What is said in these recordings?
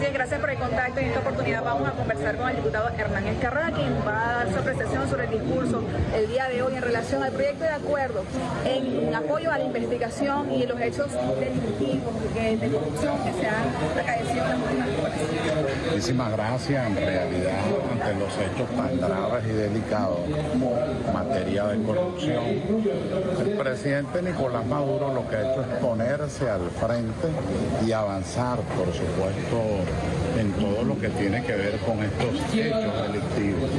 Así gracias por el contacto. En esta oportunidad vamos a conversar con el diputado Hernán Escarra, quien va a dar su apreciación sobre el discurso el día de hoy en relación al proyecto de acuerdo en apoyo a la investigación y los hechos delictivos de corrupción que se han acaecido en las últimas. Muchísimas gracias. En realidad, ante los hechos tan graves y delicados en materia de corrupción, presidente Nicolás Maduro lo que ha hecho es ponerse al frente y avanzar, por supuesto, en todo lo que tiene que ver con estos hechos delictivos.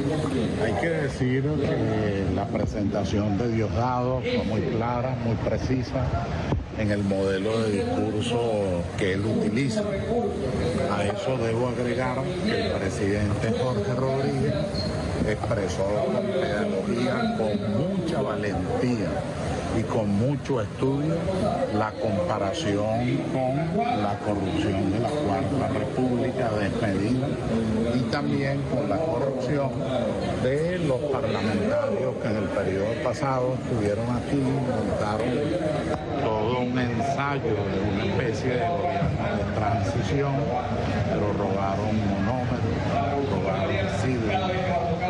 Hay que decir que la presentación de Diosdado fue muy clara, muy precisa en el modelo de discurso que él utiliza. A eso debo agregar que el presidente Jorge Rodríguez expresó con pedagogía, con mucha valentía y con mucho estudio la comparación con la corrupción de la Cuarta República desmedida y también con la corrupción de los parlamentarios que en el periodo pasado estuvieron aquí, montaron todo un ensayo de una especie de transición, pero robaron monómeros, robaron siglos,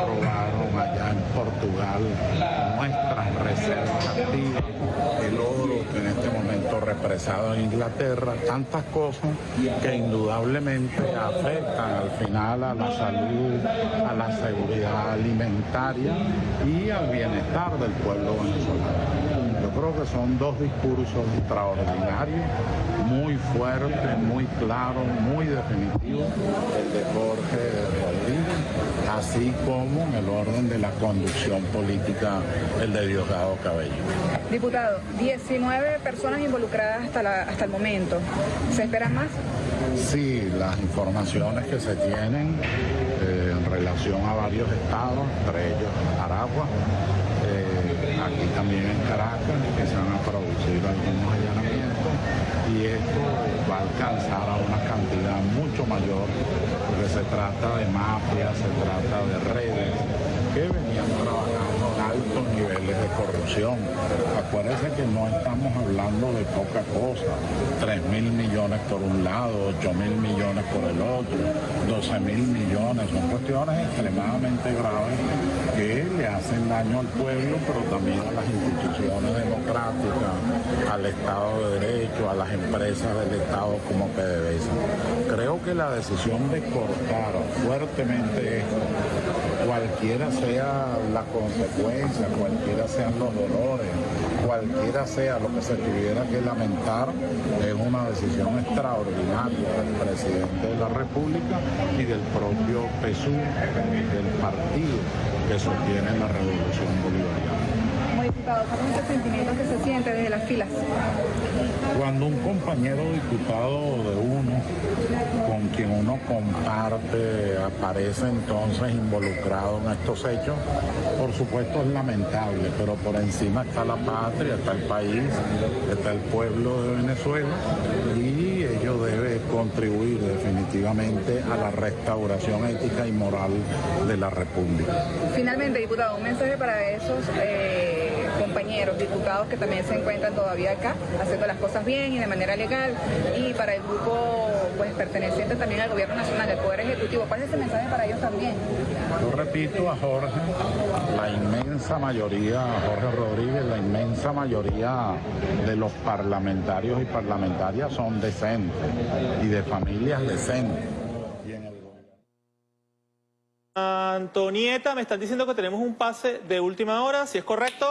robaron allá en Portugal nuestras reservas activas, el oro en este momento represado en Inglaterra, tantas cosas que indudablemente afectan al final a la salud, a la seguridad alimentaria y al bienestar del pueblo venezolano. Yo creo que son dos discursos extraordinarios, muy fuertes, muy claros, muy definitivos, el de Jorge Rodríguez, así como en el orden de la conducción política, el de Diosdado Cabello. Diputado, 19 personas involucradas hasta, hasta el momento. ¿Se esperan más? Sí, las informaciones que se tienen eh, en relación a varios estados, entre ellos Aragua, aquí también en Caracas, que se van a producir algunos allanamientos y esto va a alcanzar a una cantidad mucho mayor porque se trata de mafias, se trata de redes que venían trabajando en altos niveles de corrupción. Acuérdense que no estamos hablando de poca cosa, 3 mil millones por un lado, 8 mil millones por el otro, 12 mil millones, son cuestiones extremadamente graves hacen daño al pueblo, pero también a las instituciones democráticas, al Estado de Derecho, a las empresas del Estado como PDVSA. Creo que la decisión de cortar fuertemente esto, cualquiera sea la consecuencia, cualquiera sean los dolores, cualquiera sea lo que se tuviera que lamentar, es una decisión extraordinaria del presidente de la República y del propio PSU, del partido que sostiene la revolución bolivariana diputado, ¿cuál es el sentimiento que se siente desde las filas? Cuando un compañero diputado de uno comparte, aparece entonces involucrado en estos hechos, por supuesto es lamentable, pero por encima está la patria, está el país, está el pueblo de Venezuela y ello debe contribuir definitivamente a la restauración ética y moral de la República. Finalmente, diputado, un mensaje para esos... Eh compañeros diputados que también se encuentran todavía acá, haciendo las cosas bien y de manera legal, y para el grupo pues perteneciente también al gobierno nacional, del Poder Ejecutivo. ¿Cuál es ese mensaje para ellos también? Yo repito a Jorge, la inmensa mayoría, Jorge Rodríguez, la inmensa mayoría de los parlamentarios y parlamentarias son decentes y de familias decentes. Antonieta, me están diciendo que tenemos un pase de última hora, si es correcto.